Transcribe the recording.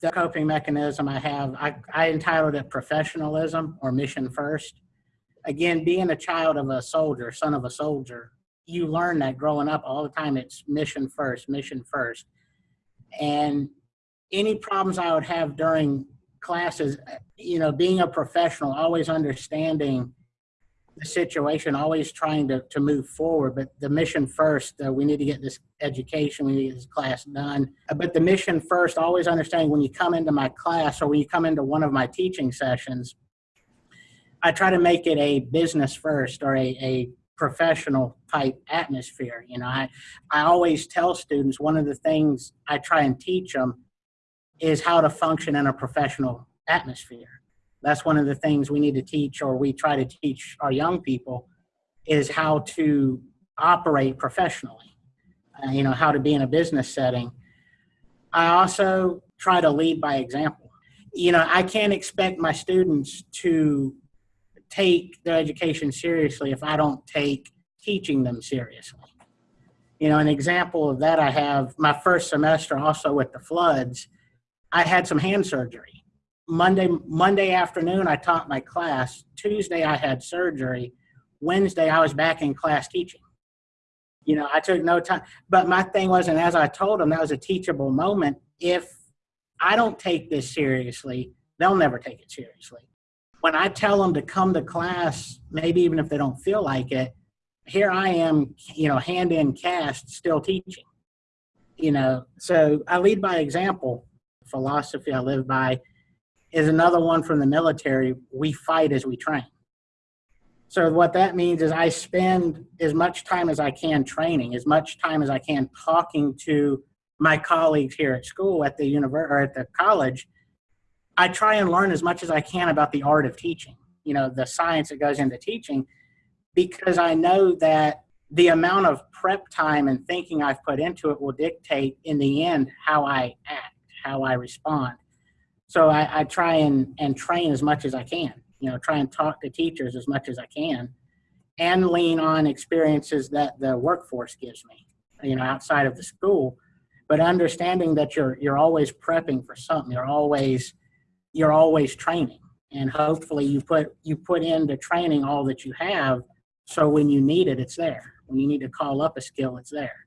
the coping mechanism I have, I, I entitled it professionalism or mission first. Again, being a child of a soldier, son of a soldier, you learn that growing up all the time. It's mission first, mission first. And any problems I would have during classes, you know, being a professional, always understanding the situation, always trying to, to move forward. But the mission first, uh, we need to get this education, we need to get this class done. Uh, But the mission first, always understanding when you come into my class or when you come into one of my teaching sessions, I try to make it a business first or a, a professional type atmosphere. You know, I, I always tell students one of the things I try and teach them is how to function in a professional atmosphere. That's one of the things we need to teach or we try to teach our young people is how to operate professionally, uh, you know, how to be in a business setting. I also try to lead by example. You know, I can't expect my students to take their education seriously if I don't take teaching them seriously. You know, an example of that I have my first semester also with the floods, I had some hand surgery. Monday Monday afternoon I taught my class, Tuesday I had surgery, Wednesday I was back in class teaching. You know, I took no time, but my thing was and as I told them that was a teachable moment if I don't take this seriously, they'll never take it seriously when I tell them to come to class, maybe even if they don't feel like it, here I am, you know, hand in cast, still teaching. You know, so I lead by example. Philosophy I live by is another one from the military. We fight as we train. So what that means is I spend as much time as I can training, as much time as I can talking to my colleagues here at school, at the university, or at the college, I try and learn as much as I can about the art of teaching, you know, the science that goes into teaching, because I know that the amount of prep time and thinking I've put into it will dictate in the end how I act, how I respond. So I, I try and, and train as much as I can, you know, try and talk to teachers as much as I can and lean on experiences that the workforce gives me, you know, outside of the school, but understanding that you're, you're always prepping for something. You're always, you're always training. And hopefully you put you put into training all that you have. So when you need it it's there. When you need to call up a skill it's there